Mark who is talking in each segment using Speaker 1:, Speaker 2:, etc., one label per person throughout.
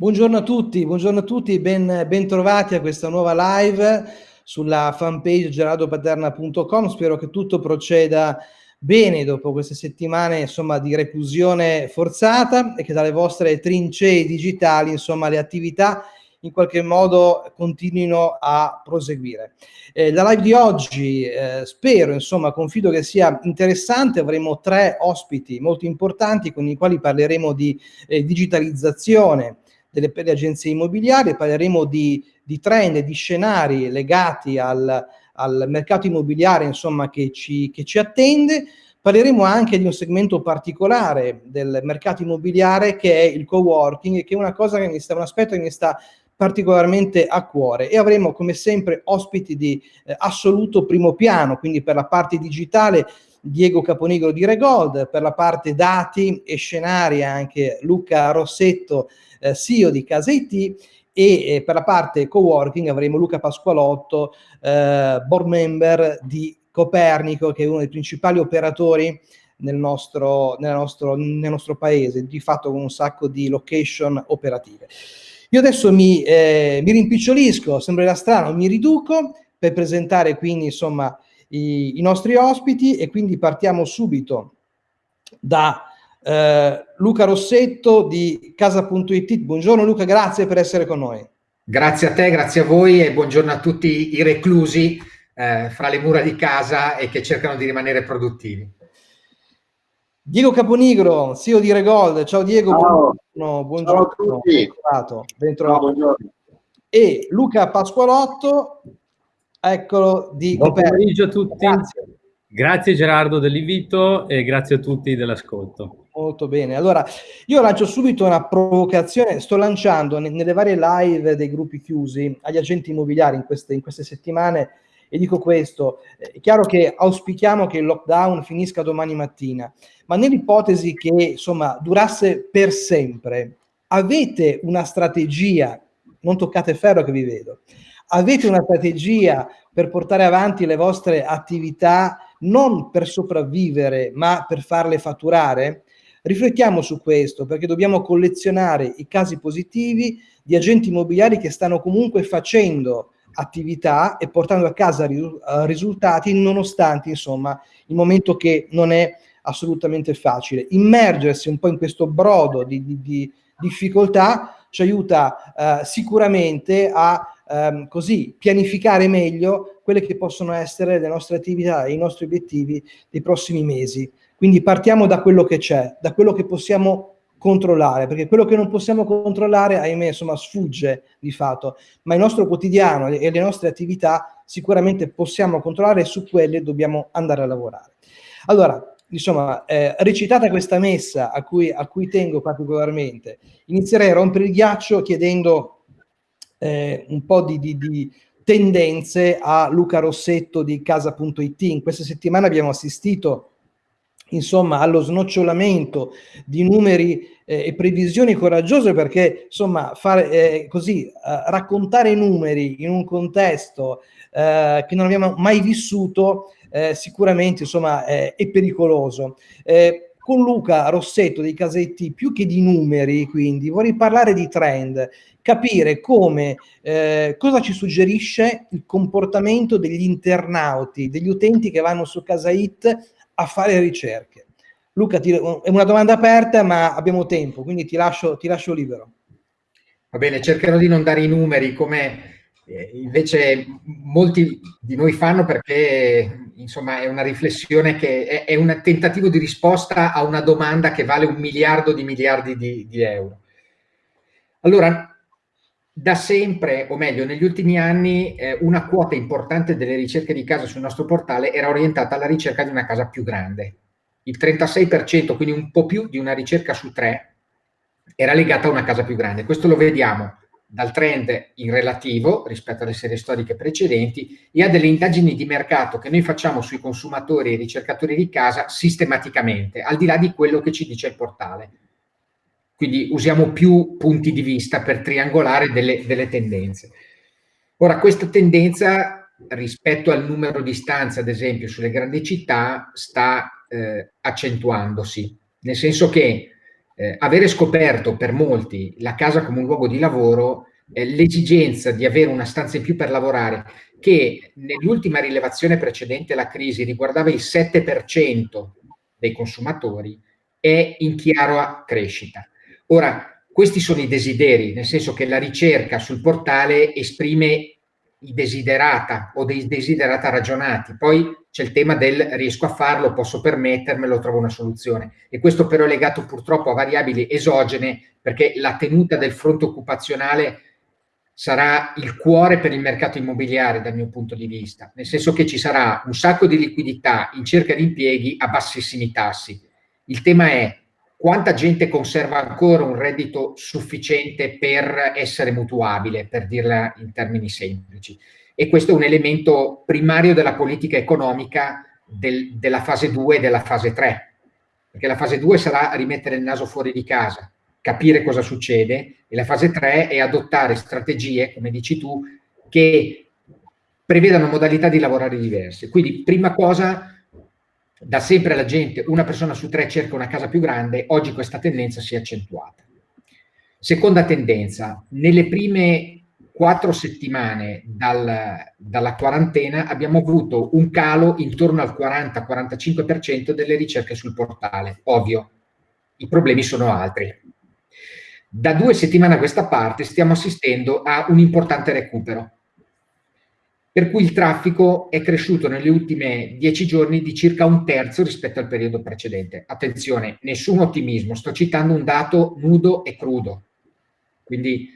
Speaker 1: Buongiorno a tutti, buongiorno a tutti, ben, ben trovati a questa nuova live sulla fanpage gerardopaterna.com. Spero che tutto proceda bene dopo queste settimane insomma, di reclusione forzata e che dalle vostre trincee digitali insomma, le attività in qualche modo continuino a proseguire. Eh, la live di oggi eh, spero, insomma, confido che sia interessante, avremo tre ospiti molto importanti con i quali parleremo di eh, digitalizzazione, delle, delle agenzie immobiliari, parleremo di, di trend di scenari legati al, al mercato immobiliare insomma, che, ci, che ci attende. Parleremo anche di un segmento particolare del mercato immobiliare che è il co-working, che è una cosa che mi sta, un aspetto che mi sta particolarmente a cuore e avremo come sempre ospiti di eh, assoluto primo piano, quindi per la parte digitale Diego Caponigro di Regold, per la parte dati e scenari anche Luca Rossetto eh, CEO di Casa IT e eh, per la parte co-working avremo Luca Pasqualotto, eh, board member di Copernico, che è uno dei principali operatori nel nostro, nel nostro, nel nostro paese, di fatto con un sacco di location operative. Io adesso mi, eh, mi rimpicciolisco, sembrerà strano, mi riduco per presentare quindi insomma i, i nostri ospiti e quindi partiamo subito da eh, Luca Rossetto di casa.it. Buongiorno Luca, grazie per essere con noi.
Speaker 2: Grazie a te, grazie a voi e buongiorno a tutti i reclusi eh, fra le mura di casa e che cercano di rimanere produttivi.
Speaker 1: Diego Caponigro, CEO di Regold. Ciao Diego,
Speaker 3: Ciao.
Speaker 1: buongiorno. buongiorno.
Speaker 3: Ciao a tutti.
Speaker 1: Ben trovato. buongiorno. E Luca Pasqualotto, eccolo di
Speaker 4: Buon pomeriggio a tutti. Grazie. grazie Gerardo dell'invito e grazie a tutti dell'ascolto.
Speaker 1: Molto bene. Allora, io lancio subito una provocazione. Sto lanciando nelle varie live dei gruppi chiusi agli agenti immobiliari in queste, in queste settimane e dico questo. È chiaro che auspichiamo che il lockdown finisca domani mattina, ma nell'ipotesi che insomma durasse per sempre, avete una strategia, non toccate ferro che vi vedo, avete una strategia per portare avanti le vostre attività non per sopravvivere, ma per farle fatturare? Riflettiamo su questo perché dobbiamo collezionare i casi positivi di agenti immobiliari che stanno comunque facendo attività e portando a casa risultati nonostante insomma il momento che non è assolutamente facile. Immergersi un po' in questo brodo di, di, di difficoltà ci aiuta eh, sicuramente a ehm, così pianificare meglio quelle che possono essere le nostre attività e i nostri obiettivi dei prossimi mesi. Quindi partiamo da quello che c'è, da quello che possiamo controllare, perché quello che non possiamo controllare, ahimè, insomma, sfugge di fatto, ma il nostro quotidiano e le nostre attività sicuramente possiamo controllare e su quelle dobbiamo andare a lavorare. Allora, insomma, eh, recitata questa messa a cui, a cui tengo particolarmente, inizierei a rompere il ghiaccio chiedendo eh, un po' di, di, di tendenze a Luca Rossetto di casa.it. In questa settimana abbiamo assistito insomma allo snocciolamento di numeri eh, e previsioni coraggiose perché insomma fare eh, così eh, raccontare numeri in un contesto eh, che non abbiamo mai vissuto eh, sicuramente insomma è pericoloso eh, con Luca Rossetto dei Casetti più che di numeri quindi vorrei parlare di trend capire come cosa ci suggerisce il comportamento degli internauti degli utenti che vanno su Casait a fare ricerche. Luca, ti, è una domanda aperta, ma abbiamo tempo, quindi ti lascio, ti lascio libero.
Speaker 2: Va bene, cercherò di non dare i numeri come eh, invece molti di noi fanno perché insomma è una riflessione che è, è, un tentativo di risposta a una domanda che vale un miliardo di miliardi di, di euro. Allora, da sempre, o meglio, negli ultimi anni, eh, una quota importante delle ricerche di casa sul nostro portale era orientata alla ricerca di una casa più grande. Il 36%, quindi un po' più di una ricerca su tre, era legata a una casa più grande. Questo lo vediamo dal trend in relativo rispetto alle serie storiche precedenti e a delle indagini di mercato che noi facciamo sui consumatori e ricercatori di casa sistematicamente, al di là di quello che ci dice il portale. Quindi usiamo più punti di vista per triangolare delle, delle tendenze. Ora, questa tendenza rispetto al numero di stanze, ad esempio, sulle grandi città, sta eh, accentuandosi, nel senso che eh, avere scoperto per molti la casa come un luogo di lavoro, l'esigenza di avere una stanza in più per lavorare, che nell'ultima rilevazione precedente alla crisi riguardava il 7% dei consumatori, è in chiara crescita. Ora, questi sono i desideri, nel senso che la ricerca sul portale esprime i desiderata o dei desiderata ragionati. Poi c'è il tema del riesco a farlo, posso permettermelo, trovo una soluzione. E questo però è legato purtroppo a variabili esogene perché la tenuta del fronte occupazionale sarà il cuore per il mercato immobiliare dal mio punto di vista, nel senso che ci sarà un sacco di liquidità in cerca di impieghi a bassissimi tassi. Il tema è quanta gente conserva ancora un reddito sufficiente per essere mutuabile, per dirla in termini semplici. E questo è un elemento primario della politica economica del, della fase 2 e della fase 3, perché la fase 2 sarà rimettere il naso fuori di casa, capire cosa succede, e la fase 3 è adottare strategie, come dici tu, che prevedano modalità di lavorare diverse. Quindi, prima cosa, da sempre la gente, una persona su tre cerca una casa più grande, oggi questa tendenza si è accentuata. Seconda tendenza, nelle prime quattro settimane dal, dalla quarantena abbiamo avuto un calo intorno al 40-45% delle ricerche sul portale. Ovvio, i problemi sono altri. Da due settimane a questa parte stiamo assistendo a un importante recupero per cui il traffico è cresciuto negli ultimi dieci giorni di circa un terzo rispetto al periodo precedente. Attenzione, nessun ottimismo, sto citando un dato nudo e crudo, quindi,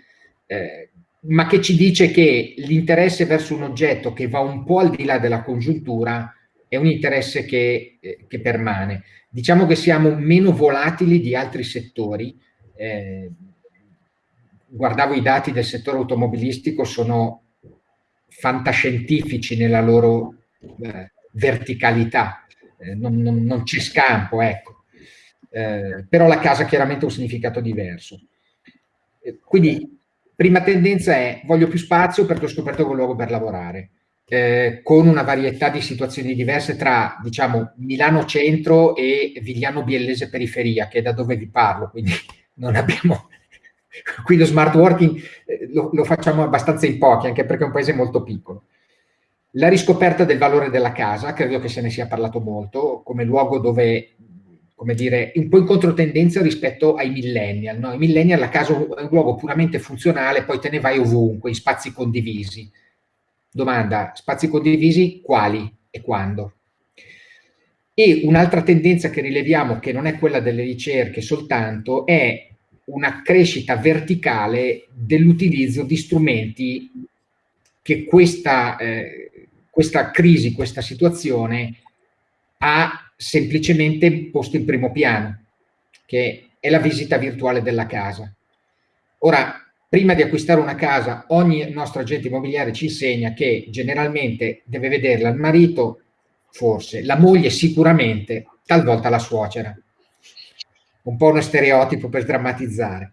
Speaker 2: eh, ma che ci dice che l'interesse verso un oggetto che va un po' al di là della congiuntura è un interesse che, eh, che permane. Diciamo che siamo meno volatili di altri settori. Eh, guardavo i dati del settore automobilistico, sono fantascientifici nella loro eh, verticalità, eh, non, non, non, c'è scampo, ecco. Eh, però la casa chiaramente ha un significato diverso. Eh, quindi, prima tendenza è voglio più spazio perché ho scoperto un luogo per lavorare, eh, con una varietà di situazioni diverse tra, diciamo, Milano centro e Vigliano Biellese periferia, che è da dove vi parlo, quindi non abbiamo Qui lo smart working eh, lo, lo, facciamo abbastanza in pochi, anche perché è un paese molto piccolo. La riscoperta del valore della casa, credo che se ne sia parlato molto, come luogo dove, come dire, un po' in controtendenza rispetto ai millennial. No? I millennial la casa è un luogo puramente funzionale, poi te ne vai ovunque, in spazi condivisi. Domanda, spazi condivisi quali e quando? E un'altra tendenza che rileviamo, che non è quella delle ricerche soltanto, è una crescita verticale dell'utilizzo di strumenti che questa, eh, questa crisi, questa situazione ha semplicemente posto in primo piano, che è la visita virtuale della casa. Ora, prima di acquistare una casa, ogni nostro agente immobiliare ci insegna che generalmente deve vederla il marito, forse, la moglie sicuramente, talvolta la suocera un po' uno stereotipo per drammatizzare.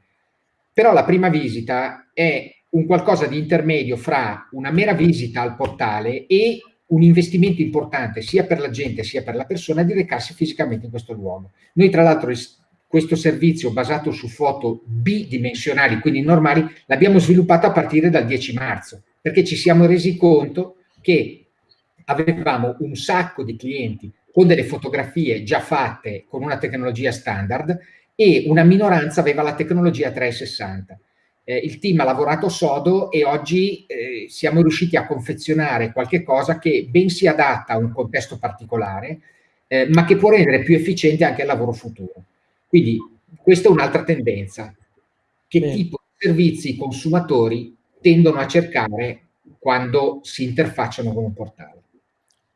Speaker 2: Però la prima visita è un qualcosa di intermedio fra una mera visita al portale e un investimento importante sia per la gente sia per la persona di recarsi fisicamente in questo luogo. Noi tra l'altro questo servizio basato su foto bidimensionali, quindi normali, l'abbiamo sviluppato a partire dal 10 marzo, perché ci siamo resi conto che avevamo un sacco di clienti con delle fotografie già fatte con una tecnologia standard e una minoranza aveva la tecnologia 360. Eh, il team ha lavorato sodo e oggi eh, siamo riusciti a confezionare qualche cosa che ben si adatta a un contesto particolare, eh, ma che può rendere più efficiente anche il lavoro futuro. Quindi questa è un'altra tendenza. Che Bene. tipo di servizi i consumatori tendono a cercare quando si interfacciano con un portale?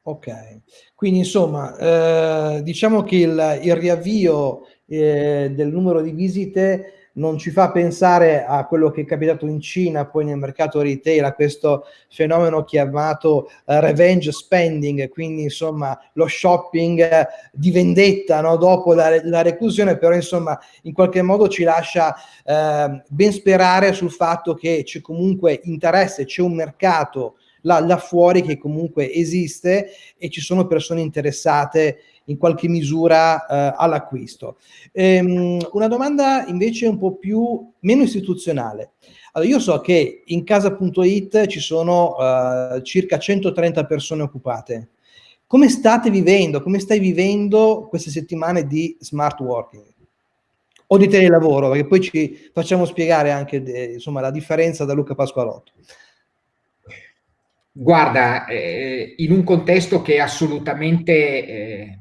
Speaker 1: Ok, quindi insomma, eh, diciamo che il, il riavvio eh, del numero di visite non ci fa pensare a quello che è capitato in Cina, poi nel mercato retail, a questo fenomeno chiamato uh, revenge spending, quindi insomma lo shopping uh, di vendetta no? dopo la, la, reclusione, però insomma in qualche modo ci lascia uh, ben sperare sul fatto che c'è comunque interesse, c'è un mercato là, là fuori che comunque esiste e ci sono persone interessate in qualche misura eh, all'acquisto. Ehm, una domanda invece un po' più, meno istituzionale. Allora, io so che in casa.it ci sono uh, circa 130 persone occupate. Come state vivendo, come stai vivendo queste settimane di smart working? O di telelavoro, perché poi ci facciamo spiegare anche de, insomma, la differenza da Luca Pasqualotto.
Speaker 2: Guarda, eh, in un contesto che è assolutamente eh,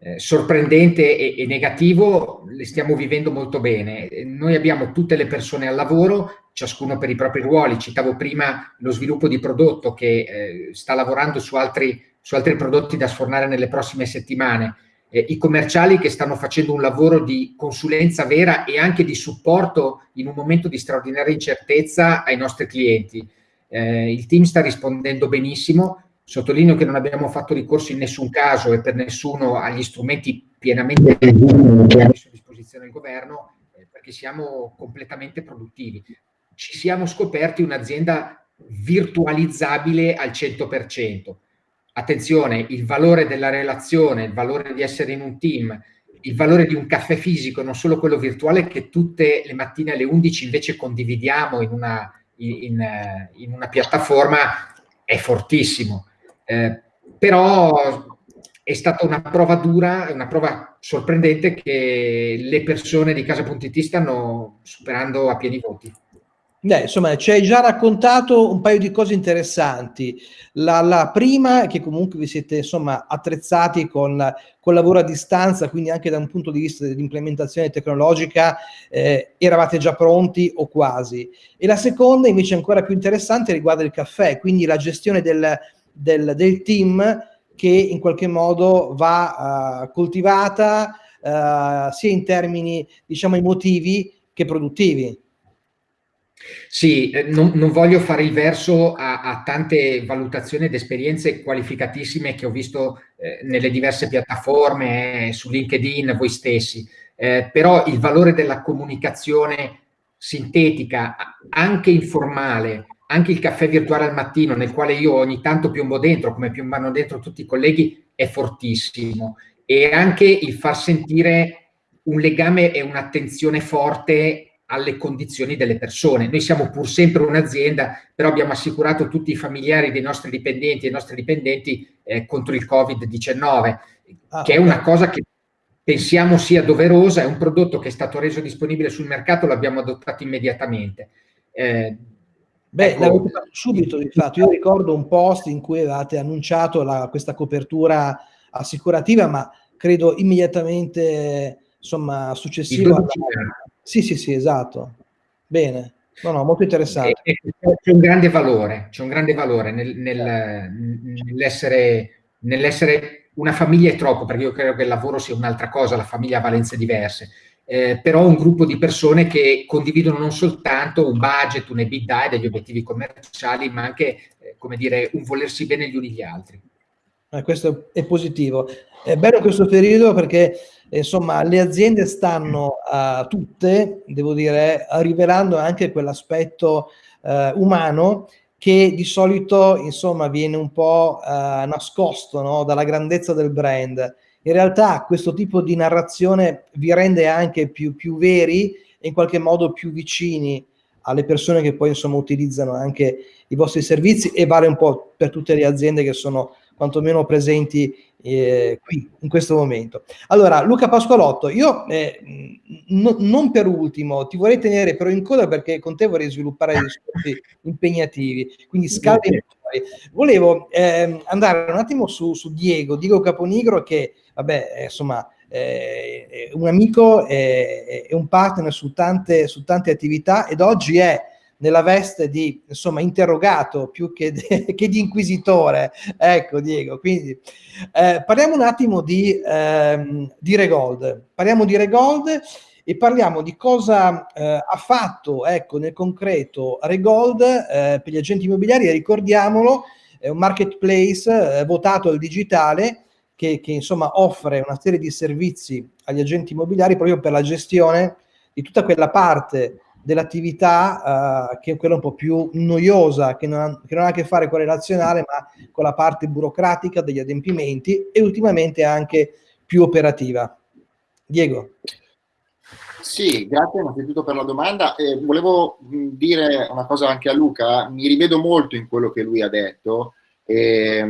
Speaker 2: eh, sorprendente e, e, negativo, le stiamo vivendo molto bene. Noi abbiamo tutte le persone al lavoro, ciascuno per i propri ruoli. Citavo prima lo sviluppo di prodotto che eh, sta lavorando su altri, su altri, prodotti da sfornare nelle prossime settimane. Eh, I commerciali che stanno facendo un lavoro di consulenza vera e anche di supporto in un momento di straordinaria incertezza ai nostri clienti. Eh, il team sta rispondendo benissimo, Sottolineo che non abbiamo fatto ricorso in nessun caso e per nessuno agli strumenti pienamente messo a disposizione il governo eh, perché siamo completamente produttivi. Ci siamo scoperti un'azienda virtualizzabile al 100%. Attenzione, il valore della relazione, il valore di essere in un team, il valore di un caffè fisico, non solo quello virtuale che tutte le mattine alle 11 invece condividiamo in una, in, in una piattaforma, è fortissimo. Eh, però è stata una prova dura, una prova sorprendente che le persone di Casa.it stanno superando a pieni voti.
Speaker 1: Beh, insomma, ci hai già raccontato un paio di cose interessanti. La, la prima è che comunque vi siete insomma, attrezzati con, con lavoro a distanza, quindi anche da un punto di vista dell'implementazione tecnologica eh, eravate già pronti o quasi. E la seconda invece ancora più interessante riguarda il caffè, quindi la gestione del, del, del team che in qualche modo va uh, coltivata uh, sia in termini diciamo emotivi che produttivi.
Speaker 2: Sì, eh, non, non, voglio fare il verso a, a, tante valutazioni ed esperienze qualificatissime che ho visto eh, nelle diverse piattaforme, eh, su LinkedIn, voi stessi, eh, però il valore della comunicazione sintetica, anche informale, anche il caffè virtuale al mattino, nel quale io ogni tanto piombo dentro, come piombano dentro tutti i colleghi, è fortissimo. E anche il far sentire un legame e un'attenzione forte alle condizioni delle persone. Noi siamo pur sempre un'azienda, però abbiamo assicurato tutti i familiari dei nostri dipendenti e i nostri dipendenti eh, contro il Covid-19, ah, che è una cosa che pensiamo sia doverosa, è un prodotto che è stato reso disponibile sul mercato, l'abbiamo adottato immediatamente. Eh,
Speaker 1: Beh, ecco, l'avete fatto subito di fatto. Io ricordo un post in cui avevate annunciato la, questa copertura assicurativa, ma credo immediatamente, insomma, successivo. Alla... Sì, sì, sì, esatto. Bene. No, no, molto interessante.
Speaker 2: C'è un grande valore, c'è un grande valore nel, nel, nell'essere, nell'essere una famiglia è troppo, perché io credo che il lavoro sia un'altra cosa, la famiglia ha valenze diverse eh, però un gruppo di persone che condividono non soltanto un budget, un EBITDA e degli obiettivi commerciali, ma anche, eh, come dire, un volersi bene gli uni gli altri.
Speaker 1: Eh, questo è positivo. È bello questo periodo perché insomma le aziende stanno uh, tutte, devo dire, rivelando anche quell'aspetto uh, umano che di solito insomma viene un po' uh, nascosto no? dalla grandezza del brand in realtà questo tipo di narrazione vi rende anche più, più veri e in qualche modo più vicini alle persone che poi insomma utilizzano anche i vostri servizi e vale un po' per tutte le aziende che sono quantomeno presenti eh, qui in questo momento. Allora, Luca Pasqualotto, io eh, no, non per ultimo ti vorrei tenere però in coda perché con te vorrei sviluppare dei discorsi impegnativi, quindi scaldi Volevo eh, andare un attimo su, su Diego, Diego Caponigro che vabbè, eh, insomma, è un amico e un partner su tante, su tante attività ed oggi è nella veste di insomma interrogato più che, che di inquisitore ecco Diego quindi eh, parliamo un attimo di, ehm, di Regold. Parliamo di Regold e parliamo di cosa eh, ha fatto ecco nel concreto Regold eh, per gli agenti immobiliari. Ricordiamolo è un marketplace eh, votato al digitale che, che insomma offre una serie di servizi agli agenti immobiliari proprio per la gestione di tutta quella parte dell'attività uh, che è quella un po' più noiosa, che non, ha, che non, ha, a che fare con la relazionale, ma con la parte burocratica degli adempimenti e ultimamente anche più operativa. Diego.
Speaker 3: Sì, grazie innanzitutto per la domanda. Eh, volevo dire una cosa anche a Luca, mi rivedo molto in quello che lui ha detto e,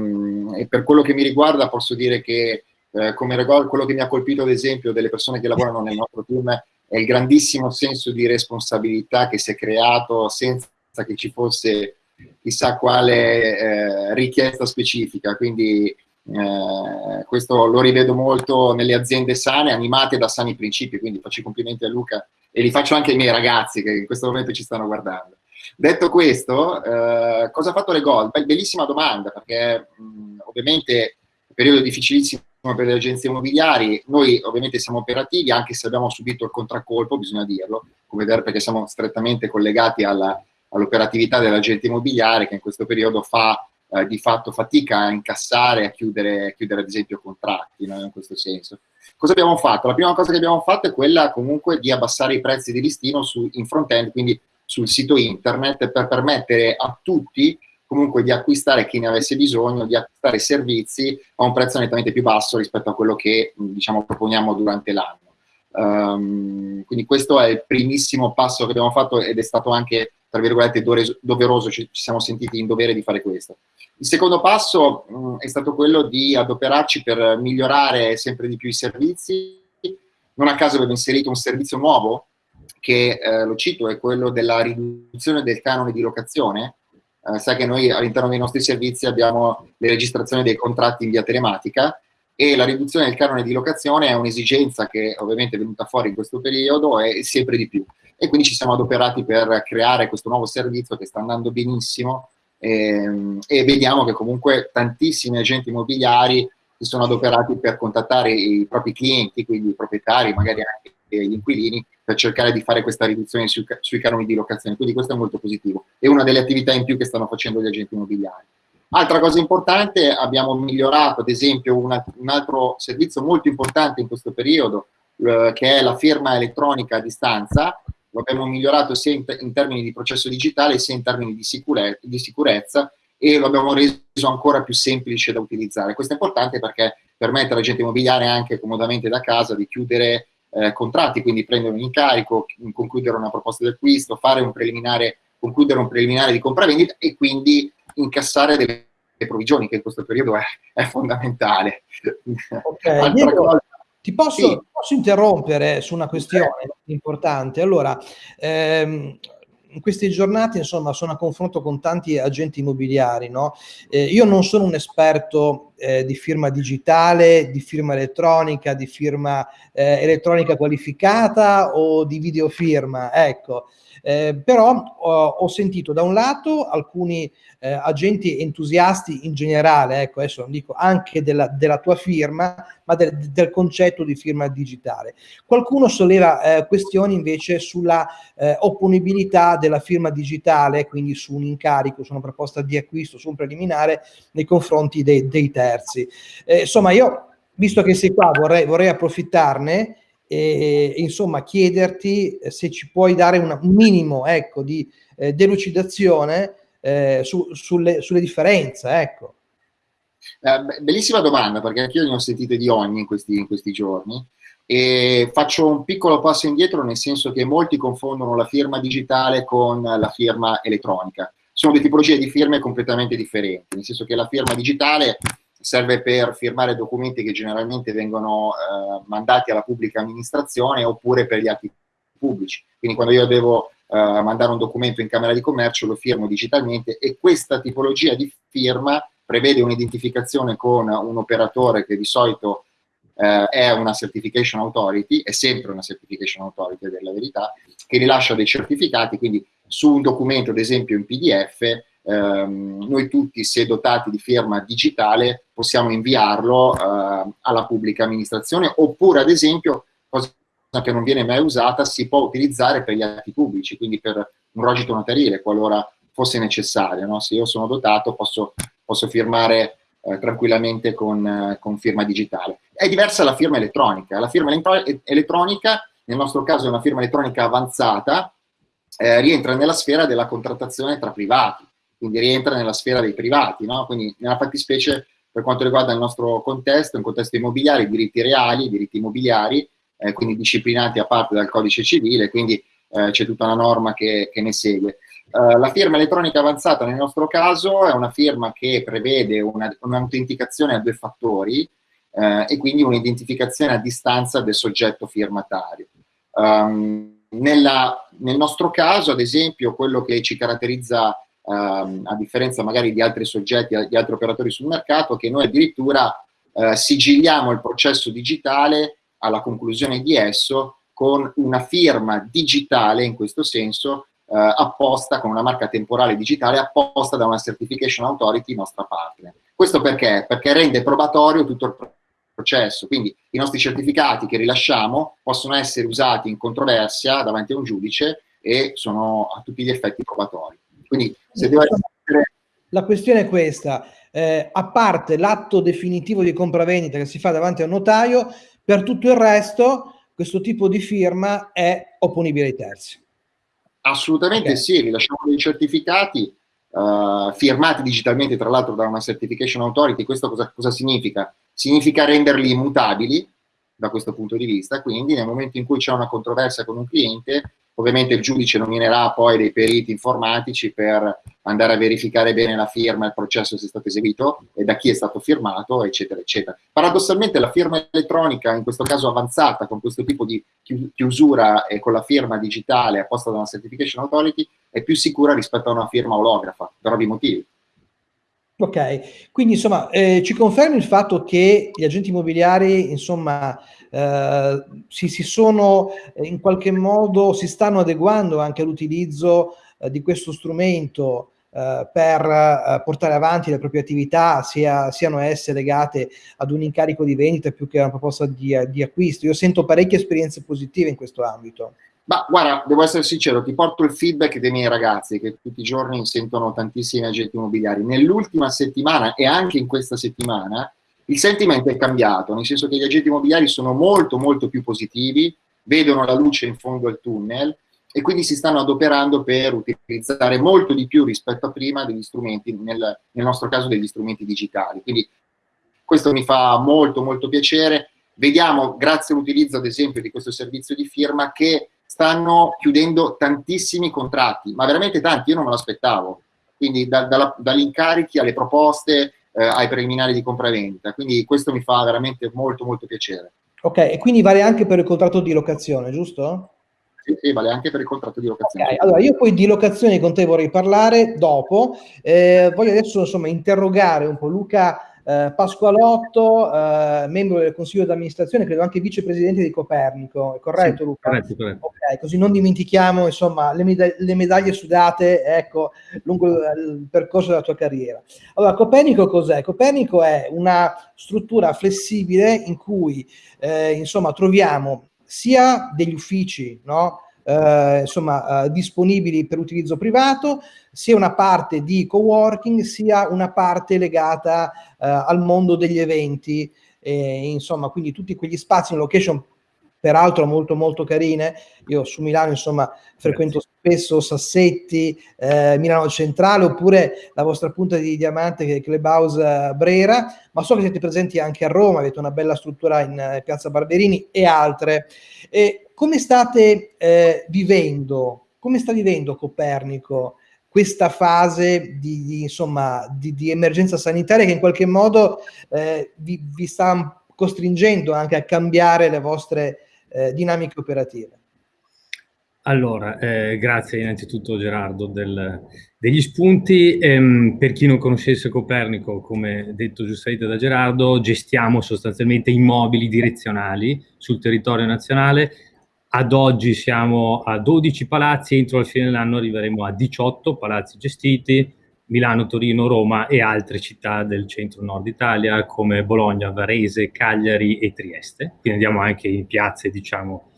Speaker 3: e per quello che mi riguarda posso dire che eh, come quello che mi ha colpito ad esempio delle persone che lavorano nel nostro team il grandissimo senso di responsabilità che si è creato senza che ci fosse chissà quale eh, richiesta specifica, quindi eh, questo lo rivedo molto nelle aziende sane, animate da sani principi, quindi faccio i complimenti a Luca e li faccio anche ai miei ragazzi che in questo momento ci stanno guardando. Detto questo, eh, cosa ha fatto le Gold? bellissima domanda, perché mh, ovviamente periodo difficilissimo per le agenzie immobiliari, noi ovviamente siamo operativi anche se abbiamo subito il contraccolpo, bisogna dirlo, come vedere perché siamo strettamente collegati all'operatività dell'agente immobiliare che in questo periodo fa eh, di fatto fatica a incassare, a chiudere, a chiudere ad esempio contratti, no? in questo senso. Cosa abbiamo fatto? La prima cosa che abbiamo fatto è quella comunque di abbassare i prezzi di listino su, in front-end, quindi sul sito internet, per permettere a tutti comunque di acquistare chi ne avesse bisogno, di acquistare servizi a un prezzo nettamente più basso rispetto a quello che diciamo, proponiamo durante l'anno. Um, quindi questo è il primissimo passo che abbiamo fatto ed è stato anche, tra virgolette, doveroso, ci, ci siamo sentiti in dovere di fare questo. Il secondo passo mh, è stato quello di adoperarci per migliorare sempre di più i servizi. Non a caso abbiamo inserito un servizio nuovo, che eh, lo cito, è quello della riduzione del canone di locazione, eh, sai che noi all'interno dei nostri servizi abbiamo le registrazioni dei contratti in via telematica e la riduzione del canone di locazione è un'esigenza che ovviamente è venuta fuori in questo periodo e sempre di più. E quindi ci siamo adoperati per creare questo nuovo servizio che sta andando benissimo e, ehm, e vediamo che comunque tantissimi agenti immobiliari si sono adoperati per contattare i propri clienti, quindi i proprietari, magari anche gli inquilini, per cercare di fare questa riduzione sui, sui canoni di locazione. Quindi questo è molto positivo. È una delle attività in più che stanno facendo gli agenti immobiliari. Altra cosa importante, abbiamo migliorato ad esempio una, un altro servizio molto importante in questo periodo, eh, che è la firma elettronica a distanza. Lo abbiamo migliorato sia in, in termini di processo digitale sia in termini di, sicure, di sicurezza e lo abbiamo reso ancora più semplice da utilizzare. Questo è importante perché permette all'agente immobiliare anche comodamente da casa di chiudere eh, contratti, quindi prendere un incarico, concludere una proposta di acquisto, fare un preliminare, concludere un preliminare di compravendita e quindi incassare delle provvigioni, che in questo periodo è, è fondamentale.
Speaker 1: Okay. Diego, ti posso, sì. posso, interrompere su una questione sì. importante? Allora, ehm, in queste giornate, insomma, sono a confronto con tanti agenti immobiliari, no? Eh, io non sono un esperto eh, di firma digitale, di firma elettronica, di firma eh, elettronica qualificata o di videofirma, ecco. Eh, però ho, ho, sentito da un lato alcuni eh, agenti entusiasti in generale, ecco adesso non dico anche della, della tua firma, ma del, del, concetto di firma digitale. Qualcuno solleva eh, questioni invece sulla eh, opponibilità della firma digitale, quindi su un incarico, su una proposta di acquisto, su un preliminare nei confronti dei, dei terzi. Eh, insomma, io, visto che sei qua, vorrei, vorrei approfittarne e, insomma chiederti eh, se ci puoi dare un minimo ecco, di eh, delucidazione eh, su, sulle, sulle, differenze. Ecco.
Speaker 3: Eh, bellissima domanda perché anch'io ne ho sentite di ogni in questi, in questi giorni e faccio un piccolo passo indietro nel senso che molti confondono la firma digitale con la firma elettronica. Sono due tipologie di firme completamente differenti, nel senso che la firma digitale serve per firmare documenti che generalmente vengono eh, mandati alla pubblica amministrazione oppure per gli atti pubblici. Quindi quando io devo eh, mandare un documento in Camera di Commercio lo firmo digitalmente e questa tipologia di firma prevede un'identificazione con un operatore che di solito eh, è una certification authority, è sempre una certification authority della verità, che rilascia dei certificati, quindi su un documento, ad esempio in PDF, ehm, noi tutti, se dotati di firma digitale, possiamo inviarlo eh, alla pubblica amministrazione, oppure ad esempio, cosa che non viene mai usata, si può utilizzare per gli atti pubblici, quindi per un rogito notarile, qualora fosse necessario. No? Se io sono dotato posso, posso firmare eh, tranquillamente con, eh, con, firma digitale. È diversa la firma elettronica. La firma elettronica, nel nostro caso, è una firma elettronica avanzata, eh, rientra nella sfera della contrattazione tra privati, quindi rientra nella sfera dei privati, no? quindi nella fattispecie per quanto riguarda il nostro contesto, un contesto immobiliare, diritti reali, diritti immobiliari, eh, quindi disciplinati a parte dal codice civile, quindi eh, c'è tutta una norma che, che ne segue. Uh, la firma elettronica avanzata nel nostro caso è una firma che prevede un'autenticazione a due fattori uh, e quindi un'identificazione a distanza del soggetto firmatario. Um, nella, nel nostro caso, ad esempio, quello che ci caratterizza uh, a differenza magari di altri soggetti, di altri operatori sul mercato, che noi addirittura uh, sigilliamo il processo digitale alla conclusione di esso con una firma digitale, in questo senso, uh, apposta, con una marca temporale digitale apposta da una certification authority nostra partner. Questo perché? Perché rende probatorio tutto il processo, quindi i nostri certificati che rilasciamo possono essere usati in controversia davanti a un giudice e sono a tutti gli effetti probatori. Quindi se devo essere...
Speaker 1: La questione è questa, eh, a parte l'atto definitivo di compravendita che si fa davanti a un notaio, per tutto il resto questo tipo di firma è opponibile ai terzi.
Speaker 3: Assolutamente okay. sì, rilasciamo dei certificati uh, firmati digitalmente tra l'altro da una certification authority, questo cosa, cosa significa? Significa renderli immutabili da questo punto di vista, quindi nel momento in cui c'è una controversia con un cliente Ovviamente il giudice nominerà poi dei periti informatici per andare a verificare bene la firma, il processo se è stato eseguito e da chi è stato firmato, eccetera, eccetera. Paradossalmente la firma elettronica, in questo caso avanzata, con questo tipo di chiusura e con la firma digitale apposta da una certification authority, è più sicura rispetto a una firma olografa, per ovvi motivi.
Speaker 1: Ok, quindi insomma eh, ci confermi il fatto che gli agenti immobiliari insomma eh, si, si, sono eh, in qualche modo, si stanno adeguando anche all'utilizzo eh, di questo strumento eh, per eh, portare avanti le proprie attività, sia, siano esse legate ad un incarico di vendita più che a una proposta di, di acquisto. Io sento parecchie esperienze positive in questo ambito.
Speaker 3: Ma guarda, devo essere sincero, ti porto il feedback dei miei ragazzi che tutti i giorni sentono tantissimi agenti immobiliari. Nell'ultima settimana e anche in questa settimana il sentimento è cambiato, nel senso che gli agenti immobiliari sono molto molto più positivi, vedono la luce in fondo al tunnel e quindi si stanno adoperando per utilizzare molto di più rispetto a prima degli strumenti, nel, nel nostro caso degli strumenti digitali. Quindi questo mi fa molto molto piacere. Vediamo, grazie all'utilizzo ad esempio di questo servizio di firma, che stanno chiudendo tantissimi contratti, ma veramente tanti, io non me l'aspettavo. Quindi da, da, dagli incarichi alle proposte, eh, ai preliminari di compravendita. Quindi questo mi fa veramente molto molto piacere.
Speaker 1: Ok, e quindi vale anche per il contratto di locazione, giusto?
Speaker 3: Sì, sì, vale anche per il contratto di locazione.
Speaker 1: Okay, allora io poi di locazione con te vorrei parlare dopo. Eh, voglio adesso insomma interrogare un po' Luca eh, Pasqualotto, eh, membro del consiglio d'amministrazione, credo anche vicepresidente di Copernico, è corretto sì, Luca? Corretto, corretto. Ok, così non dimentichiamo insomma le, med le medaglie sudate ecco, lungo il percorso della tua carriera. Allora, Copernico cos'è? Copernico è una struttura flessibile in cui eh, insomma troviamo sia degli uffici, no? Eh, insomma, eh, disponibili per utilizzo privato, sia una parte di coworking, sia una parte legata eh, al mondo degli eventi, insomma, quindi tutti quegli spazi in location peraltro molto molto carine. Io su Milano insomma frequento spesso Sassetti, eh, Milano Centrale oppure la vostra punta di diamante che è Clubhouse eh, Brera, ma so che siete presenti anche a Roma, avete una bella struttura in eh, Piazza Barberini e altre. E come state eh, vivendo, come sta vivendo Copernico questa fase di, di insomma, di, di, emergenza sanitaria che in qualche modo eh, vi, vi, sta costringendo anche a cambiare le vostre eh, dinamiche operative?
Speaker 4: Allora, eh, grazie innanzitutto Gerardo del, degli spunti. Ehm, per chi non conoscesse Copernico, come detto giustamente da Gerardo, gestiamo sostanzialmente immobili direzionali sul territorio nazionale ad oggi siamo a 12 palazzi, entro la fine dell'anno arriveremo a 18 palazzi gestiti, Milano, Torino, Roma e altre città del centro-nord Italia come Bologna, Varese, Cagliari e Trieste. Quindi andiamo anche in piazze, diciamo,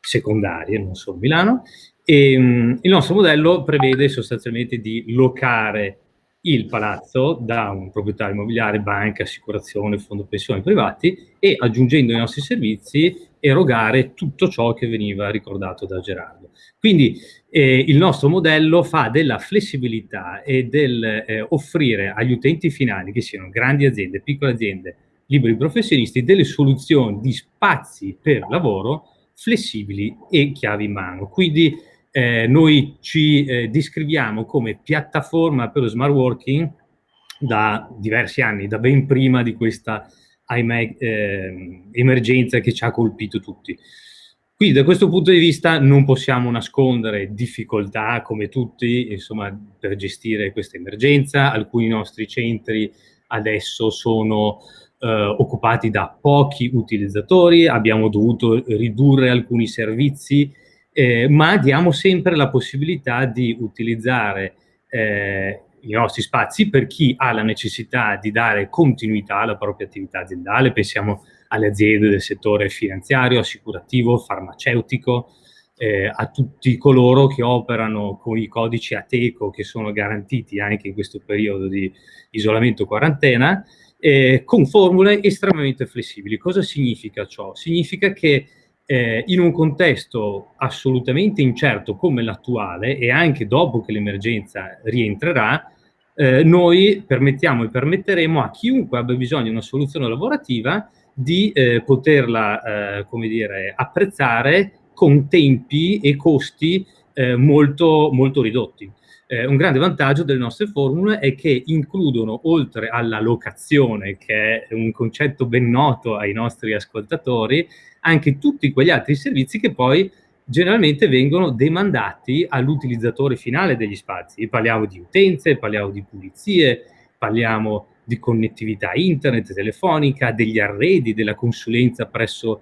Speaker 4: secondarie, non solo Milano. E, um, il nostro modello prevede sostanzialmente di locare il palazzo da un proprietario immobiliare, banca, assicurazione, fondo pensione privati e aggiungendo i nostri servizi erogare tutto ciò che veniva ricordato da Gerardo. Quindi eh, il nostro modello fa della flessibilità e del eh, offrire agli utenti finali, che siano grandi aziende, piccole aziende, liberi professionisti, delle soluzioni di spazi per lavoro flessibili e chiavi in mano. Quindi eh, noi ci eh, descriviamo come piattaforma per lo smart working da diversi anni, da ben prima di questa ahimè, eh, emergenza che ci ha colpito tutti. Quindi da questo punto di vista non possiamo nascondere difficoltà come tutti insomma, per gestire questa emergenza. Alcuni nostri centri adesso sono eh, occupati da pochi utilizzatori, abbiamo dovuto ridurre alcuni servizi, eh, ma diamo sempre la possibilità di utilizzare eh, i nostri spazi per chi ha la necessità di dare continuità alla propria attività aziendale, pensiamo alle aziende del settore finanziario, assicurativo, farmaceutico, eh, a tutti coloro che operano con i codici ATECO che sono garantiti anche in questo periodo di isolamento quarantena, eh, con formule estremamente flessibili. Cosa significa ciò? Significa che eh, in un contesto assolutamente incerto come l'attuale e anche dopo che l'emergenza rientrerà, eh, noi permettiamo e permetteremo a chiunque abbia bisogno di una soluzione lavorativa di eh, poterla, eh, come dire, apprezzare con tempi e costi eh, molto, molto ridotti. Eh, un grande vantaggio delle nostre formule è che includono, oltre alla locazione, che è un concetto ben noto ai nostri ascoltatori, anche tutti quegli altri servizi che poi generalmente vengono demandati all'utilizzatore finale degli spazi. Parliamo di utenze, parliamo di pulizie, parliamo di connettività internet, telefonica, degli arredi, della consulenza presso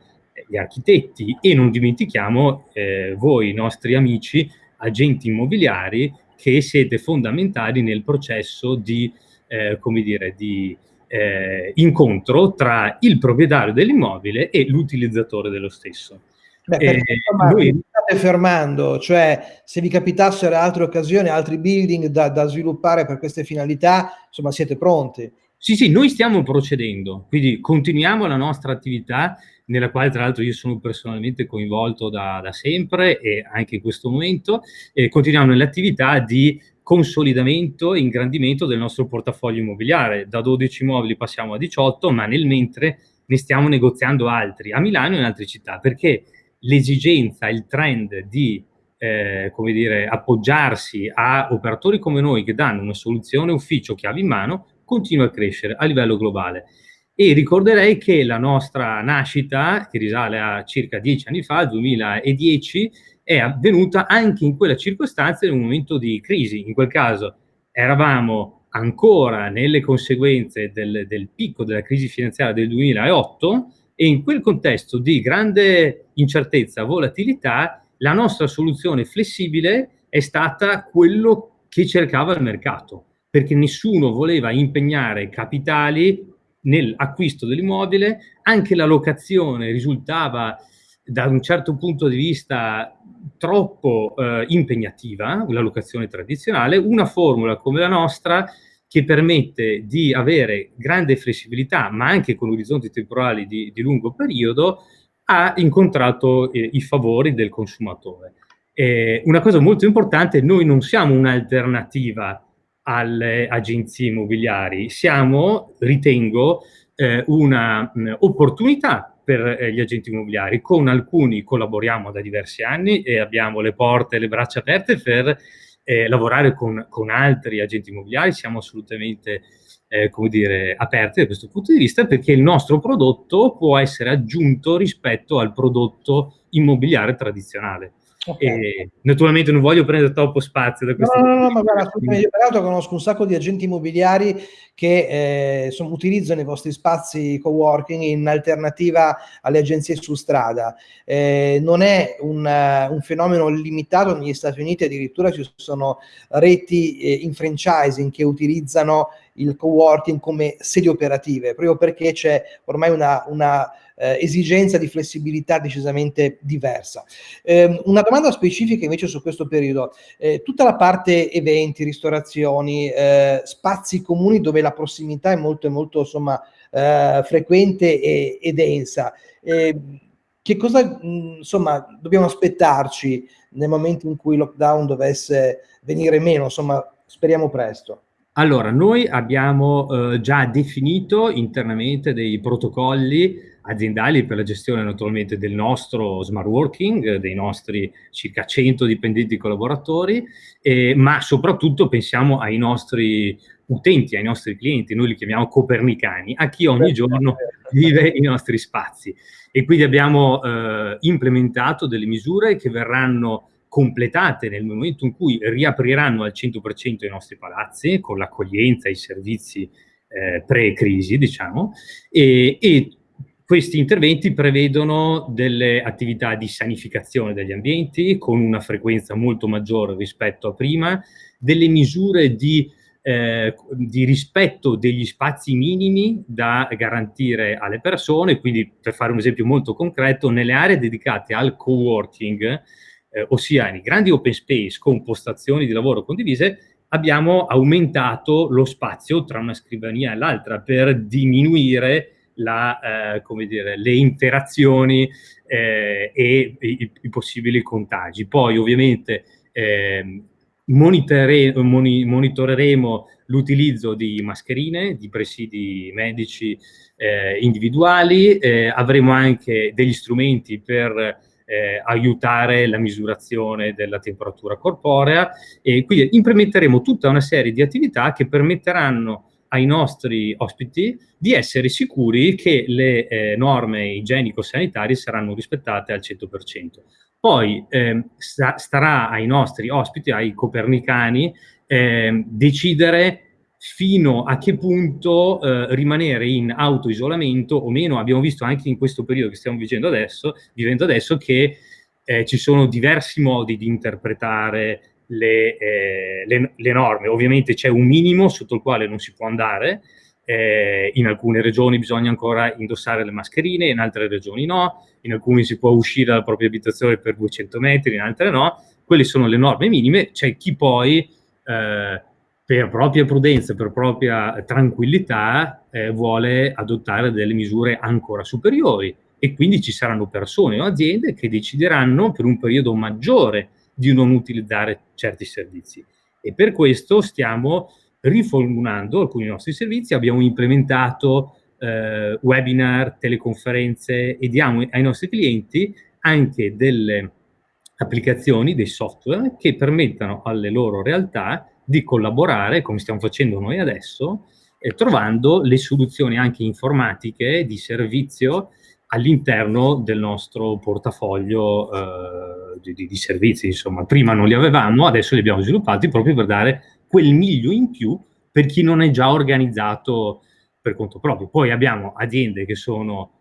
Speaker 4: gli architetti e non dimentichiamo eh, voi, nostri amici, agenti immobiliari, che siete fondamentali nel processo di, eh, come dire, di eh, incontro tra il proprietario dell'immobile e l'utilizzatore dello stesso.
Speaker 1: Beh, perché, eh, insomma, lui... state fermando, cioè se vi capitassero altre occasioni, altri building da, da, sviluppare per queste finalità, insomma siete pronti.
Speaker 4: Sì, sì, noi stiamo procedendo, quindi continuiamo la nostra attività, nella quale tra l'altro io sono personalmente coinvolto da, da sempre e anche in questo momento, e continuiamo nell'attività di consolidamento e ingrandimento del nostro portafoglio immobiliare. Da 12 immobili passiamo a 18, ma nel mentre ne stiamo negoziando altri, a Milano e in altre città, perché l'esigenza, il trend di eh, come dire, appoggiarsi a operatori come noi che danno una soluzione ufficio chiave in mano continua a crescere a livello globale. E ricorderei che la nostra nascita, che risale a circa dieci anni fa, 2010, è avvenuta anche in quella circostanza in un momento di crisi. In quel caso eravamo ancora nelle conseguenze del, del picco della crisi finanziaria del 2008 e in quel contesto di grande incertezza, volatilità, la nostra soluzione flessibile è stata quello che cercava il mercato, perché nessuno voleva impegnare capitali nell'acquisto dell'immobile, anche la locazione risultava da un certo punto di vista troppo eh, impegnativa, la locazione tradizionale, una formula come la nostra che permette di avere grande flessibilità, ma anche con orizzonti temporali di, di lungo periodo, ha incontrato eh, i favori del consumatore. Eh, una cosa molto importante, noi non siamo un'alternativa alle agenzie immobiliari, siamo, ritengo, eh, un'opportunità per eh, gli agenti immobiliari. Con alcuni collaboriamo da diversi anni e abbiamo le porte e le braccia aperte per eh, lavorare con, con, altri agenti immobiliari, siamo assolutamente eh, come dire, aperti da questo punto di vista perché il nostro prodotto può essere aggiunto rispetto al prodotto immobiliare tradizionale. Okay. Naturalmente non voglio prendere troppo spazio da questo.
Speaker 1: No, no, no, ma guarda, io peraltro conosco un sacco di agenti immobiliari che eh, insomma, utilizzano i vostri spazi co-working in alternativa alle agenzie su strada. Eh, non è un, uh, un, fenomeno limitato negli Stati Uniti, addirittura ci sono reti eh, in franchising che utilizzano il co-working come sedi operative, proprio perché c'è ormai una, una eh, esigenza di flessibilità decisamente diversa. Eh, una domanda specifica invece su questo periodo, eh, tutta la parte eventi, ristorazioni, eh, spazi comuni dove la prossimità è molto, molto insomma, eh, frequente e, e densa, ehm, che cosa insomma, dobbiamo aspettarci nel momento in cui il lockdown dovesse venire meno? Insomma, speriamo presto.
Speaker 4: Allora, noi abbiamo eh, già definito internamente dei protocolli aziendali per la gestione naturalmente del nostro smart working, dei nostri circa 100 dipendenti collaboratori, eh, ma soprattutto pensiamo ai nostri utenti, ai nostri clienti, noi li chiamiamo copernicani, a chi ogni giorno vive i nostri spazi. E quindi abbiamo eh, implementato delle misure che verranno completate nel momento in cui riapriranno al 100% i nostri palazzi con l'accoglienza, i servizi eh, pre-crisi, diciamo, e, e questi interventi prevedono delle attività di sanificazione degli ambienti con una frequenza molto maggiore rispetto a prima, delle misure di, eh, di rispetto degli spazi minimi da garantire alle persone, quindi per fare un esempio molto concreto, nelle aree dedicate al co-working, eh, ossia nei grandi open space con postazioni di lavoro condivise, abbiamo aumentato lo spazio tra una scrivania e l'altra per diminuire la, eh, dire, le interazioni eh, e i, i, possibili contagi. Poi ovviamente eh, moni, monitoreremo l'utilizzo di mascherine, di presidi medici eh, individuali, eh, avremo anche degli strumenti per eh, aiutare la misurazione della temperatura corporea e quindi implementeremo tutta una serie di attività che permetteranno ai nostri ospiti di essere sicuri che le eh, norme igienico-sanitarie saranno rispettate al 100%. Poi eh, sta, starà ai nostri ospiti, ai copernicani, eh, decidere fino a che punto eh, rimanere in autoisolamento o meno. Abbiamo visto anche in questo periodo che stiamo vivendo adesso, vivendo adesso che eh, ci sono diversi modi di interpretare le, eh, le, le norme. Ovviamente c'è un minimo sotto il quale non si può andare, eh, in alcune regioni bisogna ancora indossare le mascherine, in altre regioni no, in alcune si può uscire dalla propria abitazione per 200 metri, in altre no. Quelle sono le norme minime, c'è chi poi eh, per propria prudenza, per propria tranquillità eh, vuole adottare delle misure ancora superiori e quindi ci saranno persone o aziende che decideranno per un periodo maggiore di non utilizzare certi servizi. E per questo stiamo riformulando alcuni nostri servizi, abbiamo implementato eh, webinar, teleconferenze e diamo ai nostri clienti anche delle applicazioni, dei software che permettano alle loro realtà di collaborare, come stiamo facendo noi adesso, eh, trovando le soluzioni anche informatiche di servizio all'interno del nostro portafoglio eh, di, di, servizi. Insomma, prima non li avevamo, adesso li abbiamo sviluppati proprio per dare quel miglio in più per chi non è già organizzato per conto proprio. Poi abbiamo aziende che sono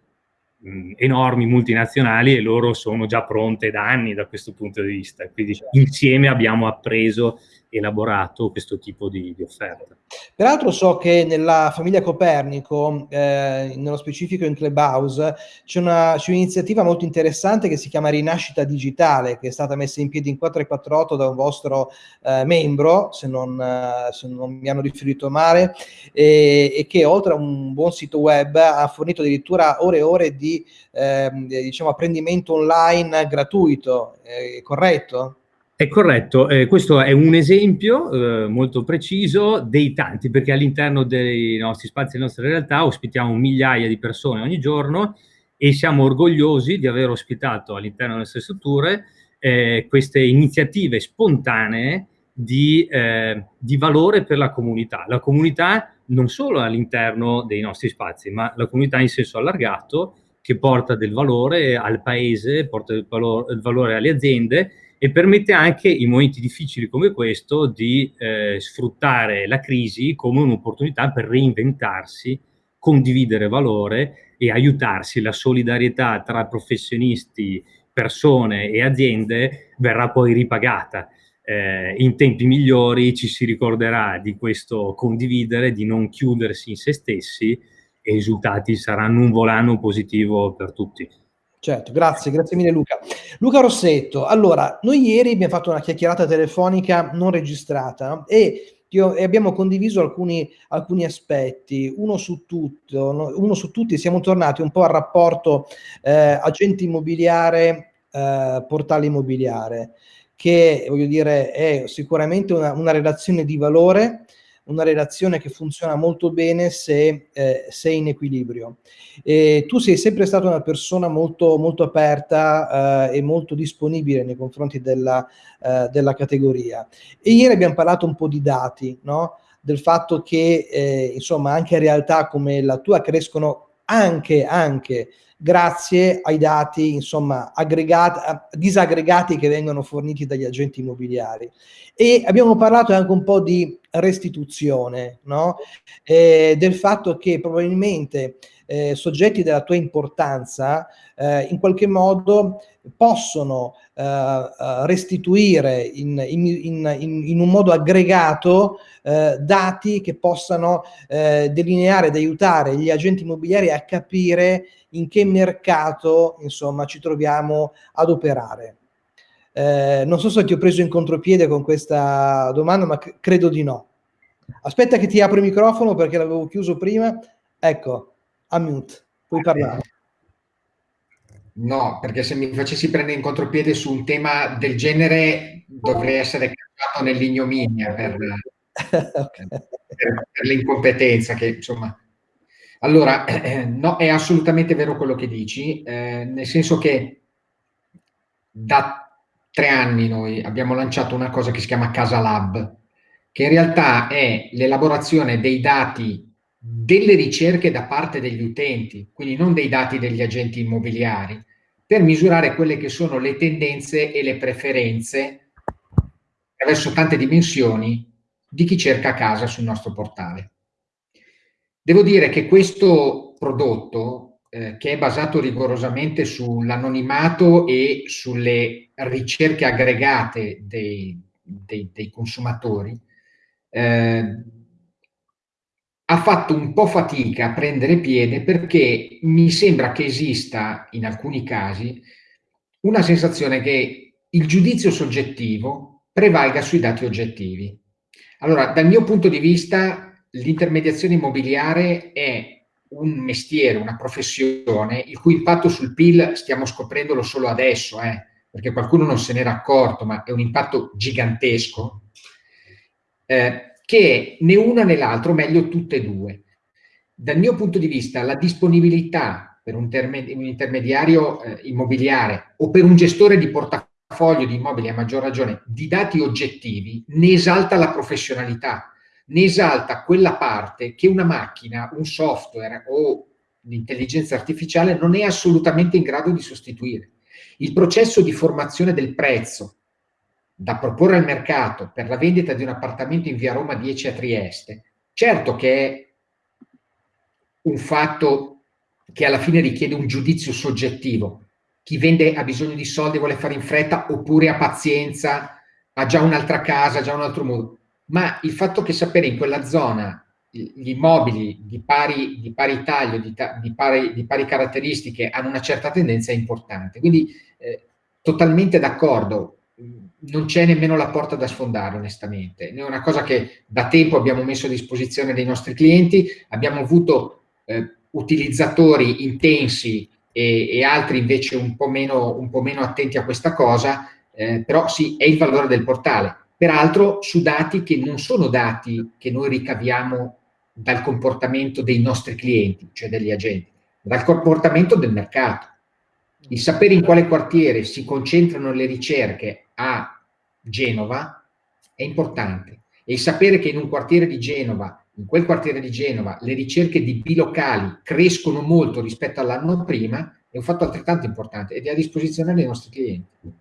Speaker 4: mh, enormi multinazionali e loro sono già pronte da anni da questo punto di vista. Quindi insieme abbiamo appreso elaborato questo tipo di, di offerta.
Speaker 1: Peraltro so che nella famiglia Copernico, eh, nello specifico in Clubhouse, c'è un'iniziativa molto interessante che si chiama Rinascita Digitale, che è stata messa in piedi in 448 da un vostro eh, membro, se non, eh, se non, mi hanno riferito male, e, e, che oltre a un buon sito web ha fornito addirittura ore e ore di ehm, diciamo, apprendimento online gratuito, è corretto?
Speaker 4: È corretto, eh, questo è un esempio eh, molto preciso dei tanti, perché all'interno dei nostri spazi, delle nostre realtà, ospitiamo migliaia di persone ogni giorno e siamo orgogliosi di aver ospitato all'interno delle nostre strutture eh, queste iniziative spontanee di, eh, di valore per la comunità. La comunità non solo all'interno dei nostri spazi, ma la comunità in senso allargato che porta del valore al paese, porta del valore, del valore alle aziende e permette anche in momenti difficili come questo di eh, sfruttare la crisi come un'opportunità per reinventarsi, condividere valore e aiutarsi. La solidarietà tra professionisti, persone e aziende verrà poi ripagata. Eh, in tempi migliori ci si ricorderà di questo condividere, di non chiudersi in se stessi e i risultati saranno un volano positivo per tutti.
Speaker 1: Certo, grazie, grazie mille Luca. Luca Rossetto, allora, noi ieri abbiamo fatto una chiacchierata telefonica non registrata e e abbiamo condiviso alcuni, alcuni aspetti. Uno su, tutto, no, uno su tutti siamo tornati un po' al rapporto eh, agente immobiliare, eh, portale immobiliare, che voglio dire è sicuramente una, una relazione di valore, una relazione che funziona molto bene se, eh, se è in equilibrio. E tu sei sempre stata una persona molto, molto aperta eh, e molto disponibile nei confronti della, eh, della, categoria. E ieri abbiamo parlato un po' di dati, no? del fatto che eh, insomma anche realtà come la tua crescono anche, anche grazie ai dati insomma aggregati, disaggregati che vengono forniti dagli agenti immobiliari. E abbiamo parlato anche un po' di restituzione, no? eh, del fatto che probabilmente eh, soggetti della tua importanza eh, in qualche modo possono eh, eh, restituire in, in, in, in, un modo aggregato eh, dati che possano delineare ed aiutare gli agenti immobiliari a capire in che mercato insomma ci troviamo ad operare. Eh, non so se ti ho preso in contropiede con questa domanda, ma credo di no. Aspetta che ti apro il microfono perché l'avevo chiuso prima. Ecco, a mute, puoi parlare.
Speaker 2: No, perché se mi facessi prendere in contropiede su un tema del genere dovrei essere cacciato nell'ignominia per, okay. per, per l'incompetenza che insomma... Allora, no, è assolutamente vero quello che dici, eh, nel senso che da tre anni noi abbiamo lanciato una cosa che si chiama Casa Lab, che in realtà è l'elaborazione dei dati delle ricerche da parte degli utenti, quindi non dei dati degli agenti immobiliari, per misurare quelle che sono le tendenze e le preferenze attraverso tante dimensioni di chi cerca casa sul nostro portale. Devo dire che questo prodotto, eh, che è basato rigorosamente sull'anonimato e sulle ricerche aggregate dei, dei, dei consumatori, eh, ha fatto un po' fatica a prendere piede perché mi sembra che esista in alcuni casi una sensazione che il giudizio soggettivo prevalga sui dati oggettivi. Allora, dal mio punto di vista, l'intermediazione immobiliare è un mestiere, una professione, il cui impatto sul PIL stiamo scoprendolo solo adesso, eh, perché qualcuno non se n'era accorto, ma è un impatto gigantesco. Eh, che né una né l'altro, meglio tutte e due. Dal mio punto di vista, la disponibilità per un, un intermediario eh, immobiliare o per un gestore di portafoglio di immobili, a maggior ragione, di dati oggettivi, ne esalta la professionalità, ne esalta quella parte che una macchina, un software o l'intelligenza artificiale non è assolutamente in grado di sostituire. Il processo di formazione del prezzo, da proporre al mercato per la vendita di un appartamento in via Roma 10 a Trieste, certo che è un fatto che alla fine richiede un giudizio soggettivo. Chi vende ha bisogno di soldi, vuole fare in fretta, oppure ha pazienza, ha già un'altra casa, ha già un altro modo. Ma il fatto che sapere in quella zona gli immobili di pari, di pari taglio, di, di, pari, di, pari, caratteristiche hanno una certa tendenza è importante. Quindi eh, totalmente d'accordo non c'è nemmeno la porta da sfondare onestamente, è una cosa che da tempo abbiamo messo a disposizione dei nostri clienti, abbiamo avuto eh, utilizzatori intensi e, e, altri invece un po, meno, un po' meno attenti a questa cosa, eh, però sì, è il valore del portale. Peraltro su dati che non sono dati che noi ricaviamo dal comportamento dei nostri clienti, cioè degli agenti, dal comportamento del mercato. Il sapere in quale quartiere si concentrano le ricerche a Genova è importante e il sapere che in un quartiere di Genova, in quel quartiere di Genova, le ricerche di bilocali crescono molto rispetto all'anno prima è un fatto altrettanto importante ed è a disposizione dei nostri clienti.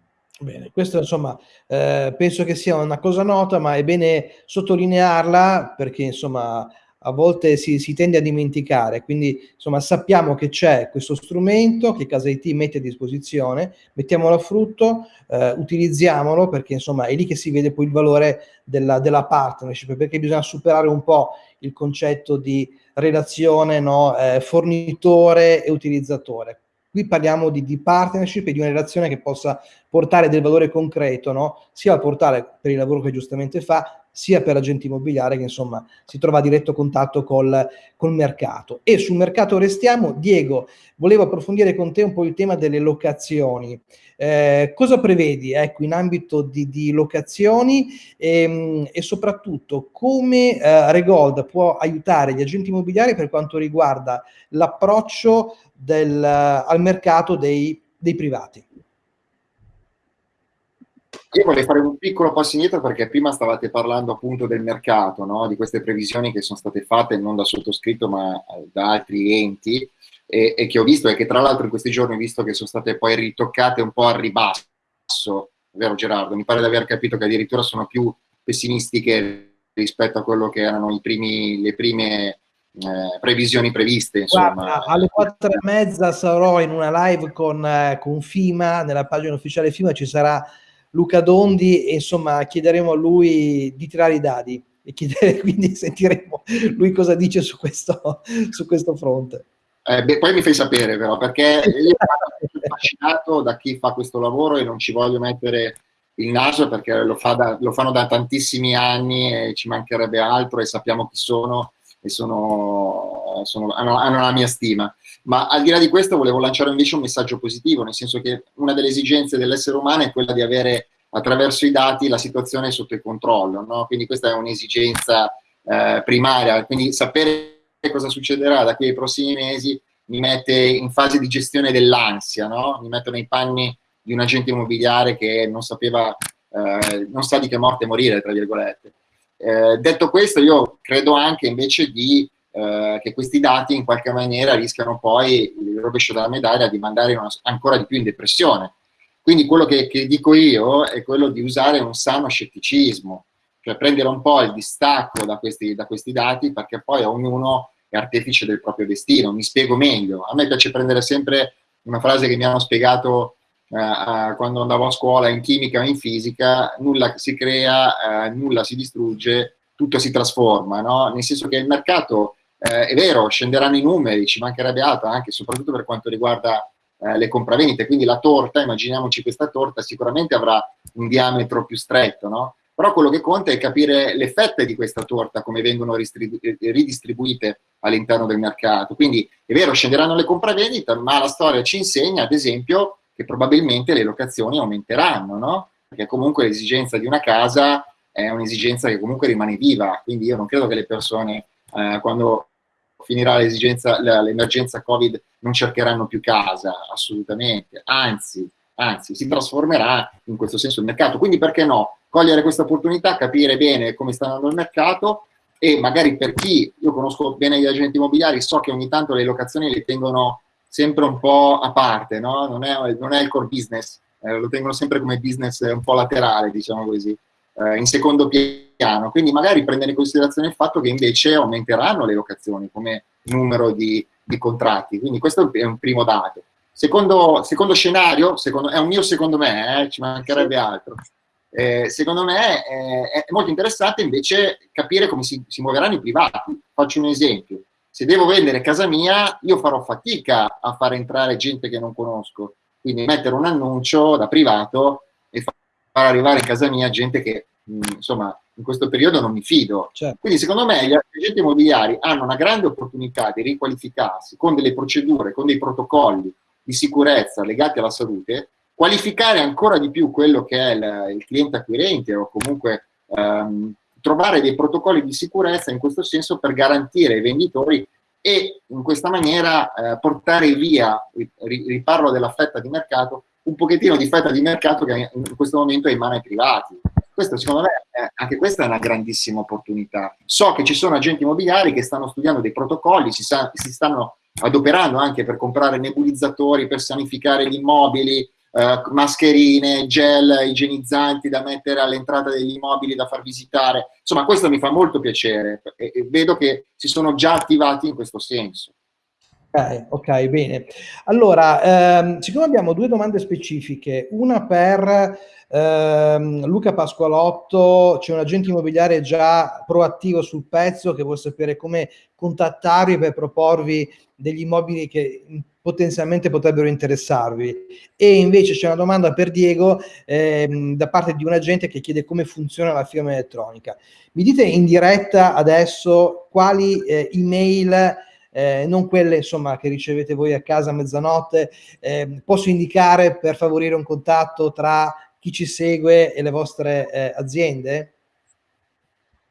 Speaker 1: Bene, questo insomma eh, penso che sia una cosa nota, ma è bene sottolinearla perché insomma a volte si, si, tende a dimenticare, quindi insomma sappiamo che c'è questo strumento che Casa IT mette a disposizione, mettiamolo a frutto, eh, utilizziamolo perché insomma è lì che si vede poi il valore della, della partnership, perché bisogna superare un po' il concetto di relazione no, eh, fornitore e utilizzatore. Qui parliamo di, di, partnership e di una relazione che possa portare del valore concreto, no? sia al portale per il lavoro che giustamente fa, sia per agenti immobiliari che insomma si trova a diretto contatto col, col mercato. E sul mercato restiamo. Diego, volevo approfondire con te un po' il tema delle locazioni. Eh, cosa prevedi ecco, in ambito di, di locazioni e, ehm, e, soprattutto come eh, Regold può aiutare gli agenti immobiliari per quanto riguarda l'approccio al mercato dei, dei privati?
Speaker 3: Io vorrei fare un piccolo passo indietro perché prima stavate parlando appunto del mercato, no? di queste previsioni che sono state fatte non da sottoscritto ma eh, da altri enti e, e, che ho visto e che tra l'altro in questi giorni ho visto che sono state poi ritoccate un po' al ribasso, vero Gerardo? Mi pare di aver capito che addirittura sono più pessimistiche rispetto a quello che erano primi, le prime eh, previsioni previste. Insomma.
Speaker 1: Guarda, alle quattro e mezza sarò in una live con, eh, con FIMA, nella pagina ufficiale FIMA ci sarà Luca Dondi e insomma chiederemo a lui di tirare i dadi e chiedere, quindi sentiremo lui cosa dice su questo, su questo fronte.
Speaker 3: Eh, beh, poi mi fai sapere però perché io sono affascinato da chi fa questo lavoro e non ci voglio mettere il naso perché lo, fa da, lo fanno da tantissimi anni e ci mancherebbe altro e sappiamo chi sono e sono, sono, hanno, hanno, la mia stima. Ma al di là di questo volevo lanciare invece un messaggio positivo, nel senso che una delle esigenze dell'essere umano è quella di avere attraverso i dati la situazione sotto il controllo, no? quindi questa è un'esigenza eh, primaria, quindi sapere cosa succederà da qui ai prossimi mesi mi mette in fase di gestione dell'ansia, no? mi metto nei panni di un agente immobiliare che non sapeva, eh, non sa di che morte morire, tra virgolette. Eh, detto questo, io credo anche invece di, eh, che questi dati in qualche maniera rischiano poi il rovescio della medaglia di mandare una, ancora di più in depressione. Quindi quello che, che, dico io è quello di usare un sano scetticismo, cioè prendere un po' il distacco da questi, da questi dati perché poi ognuno è artefice del proprio destino. Mi spiego meglio. A me piace prendere sempre una frase che mi hanno spiegato eh, quando andavo a scuola in chimica o in fisica, nulla si crea, eh, nulla si distrugge, tutto si trasforma, no? nel senso che il mercato eh, è vero, scenderanno i numeri, ci mancherebbe altro, anche soprattutto per quanto riguarda eh, le compravendite, quindi la torta, immaginiamoci questa torta, sicuramente avrà un diametro più stretto, no? però quello che conta è capire le fette di questa torta, come vengono ridistribuite all'interno del mercato. Quindi è vero, scenderanno le compravendite, ma la storia ci insegna, ad esempio, che probabilmente le locazioni aumenteranno, no? Perché comunque l'esigenza di una casa è un'esigenza che comunque rimane viva, quindi io non credo che le persone eh, quando finirà l'emergenza Covid non cercheranno più casa, assolutamente, anzi, anzi, si trasformerà in questo senso il mercato. Quindi perché no? Cogliere questa opportunità, capire bene come sta andando il mercato e magari per chi, io conosco bene gli agenti immobiliari, so che ogni tanto le locazioni le tengono sempre un po' a parte, no? non, è, non, è, il core business, eh, lo tengono sempre come business un po' laterale, diciamo così, eh, in secondo piano. Quindi magari prendere in considerazione il fatto che invece aumenteranno le locazioni come numero di, di contratti. Quindi questo è un primo dato. Secondo, secondo scenario, secondo, è un mio secondo me, eh, ci mancherebbe altro. Eh, secondo me eh, è molto interessante invece capire come si, si muoveranno i privati. Faccio un esempio se devo vendere casa mia, io farò fatica a far entrare gente che non conosco. Quindi mettere un annuncio da privato e far arrivare in casa mia gente che, insomma, in questo periodo non mi fido. Certo. Quindi secondo me gli agenti immobiliari hanno una grande opportunità di riqualificarsi con delle procedure, con dei protocolli di sicurezza legati alla salute, qualificare ancora di più quello che è il, il cliente acquirente o comunque ehm, trovare dei protocolli di sicurezza in questo senso per garantire ai venditori e in questa maniera eh, portare via, riparlo della fetta di mercato, un pochettino di fetta di mercato che in questo momento è in mano ai privati. Questo secondo me, è, anche questa è una grandissima opportunità. So che ci sono agenti immobiliari che stanno studiando dei protocolli, si, sa, si stanno adoperando anche per comprare nebulizzatori, per sanificare gli immobili, eh, mascherine, gel igienizzanti da mettere all'entrata degli immobili da far visitare. Insomma, questo mi fa molto piacere e, e vedo che si sono già attivati in questo senso.
Speaker 1: Ok, bene. Allora, ehm, siccome abbiamo due domande specifiche, una per ehm, Luca Pasqualotto, c'è un agente immobiliare già proattivo sul pezzo che vuole sapere come contattarvi per proporvi degli immobili che potenzialmente potrebbero interessarvi. E invece c'è una domanda per Diego ehm, da parte di un agente che chiede come funziona la firma elettronica. Mi dite in diretta adesso quali eh, email eh, non quelle insomma che ricevete voi a casa a mezzanotte, eh, posso indicare per favorire un contatto tra chi ci segue e le vostre eh, aziende?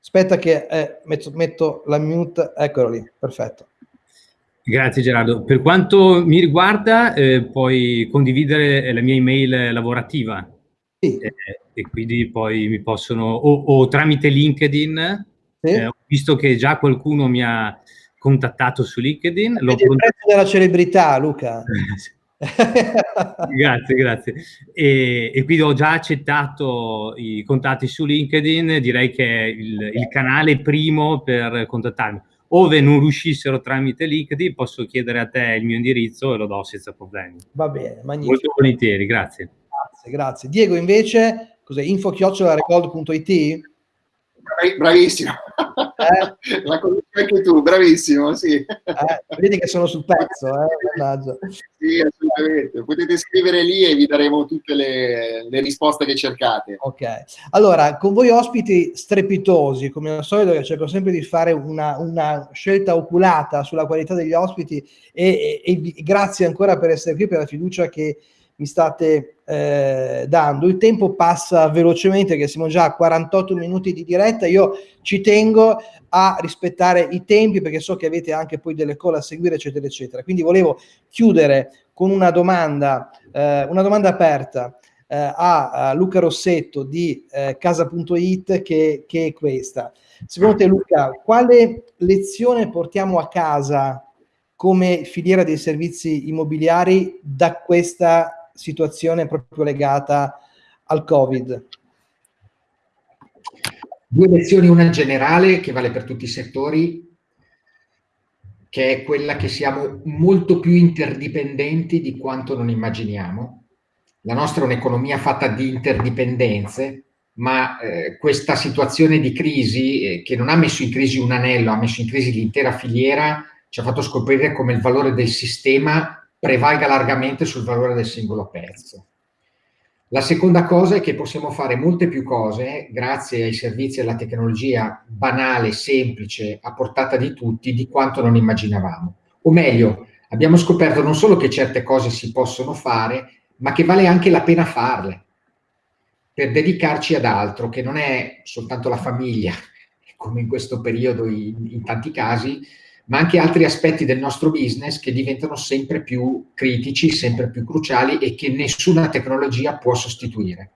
Speaker 1: Aspetta che eh, metto, metto la mute, eccolo lì, perfetto.
Speaker 4: Grazie Gerardo. Per quanto mi riguarda, eh, puoi condividere la mia email lavorativa. Sì. Eh, e quindi poi mi possono, o, o tramite LinkedIn, sì. eh, visto che già qualcuno mi ha contattato su LinkedIn.
Speaker 1: L'ho il prezzo della celebrità, Luca.
Speaker 4: grazie, grazie. E, e, quindi ho già accettato i contatti su LinkedIn, direi che è il, il canale primo per contattarmi. Ove non riuscissero tramite LinkedIn, posso chiedere a te il mio indirizzo e lo do senza problemi.
Speaker 1: Va bene, magnifico.
Speaker 4: Molto volentieri, grazie.
Speaker 1: Grazie, grazie. Diego, invece, cos'è? info-record.it?
Speaker 3: Bravissimo. Eh? La conosci anche tu, bravissimo, sì.
Speaker 1: Eh, vedi che sono sul pezzo, eh?
Speaker 3: Sì, assolutamente. Potete scrivere lì e vi daremo tutte le, le, risposte che cercate.
Speaker 1: Ok. Allora, con voi ospiti strepitosi, come al solito, che cerco sempre di fare una, una scelta oculata sulla qualità degli ospiti e, e, e grazie ancora per essere qui, per la fiducia che mi state eh, dando. Il tempo passa velocemente, che siamo già a 48 minuti di diretta. Io ci tengo a rispettare i tempi perché so che avete anche poi delle call a seguire, eccetera, eccetera. Quindi volevo chiudere con una domanda, eh, una domanda aperta eh, a, a, Luca Rossetto di eh, casa.it che, che è questa. Secondo te Luca, quale lezione portiamo a casa come filiera dei servizi immobiliari da questa situazione proprio legata al Covid?
Speaker 2: Due lezioni, una generale che vale per tutti i settori, che è quella che siamo molto più interdipendenti di quanto non immaginiamo. La nostra è un'economia fatta di interdipendenze, ma eh, questa situazione di crisi, eh, che non ha messo in crisi un anello, ha messo in crisi l'intera filiera, ci ha fatto scoprire come il valore del sistema prevalga largamente sul valore del singolo pezzo. La seconda cosa è che possiamo fare molte più cose grazie ai servizi e alla tecnologia banale, semplice, a portata di tutti, di quanto non immaginavamo. O meglio, abbiamo scoperto non solo che certe cose si possono fare, ma che vale anche la pena farle, per dedicarci ad altro, che non è soltanto la famiglia, come in questo periodo in, in tanti casi, ma anche altri aspetti del nostro business che diventano sempre più critici, sempre più cruciali e che nessuna tecnologia può sostituire.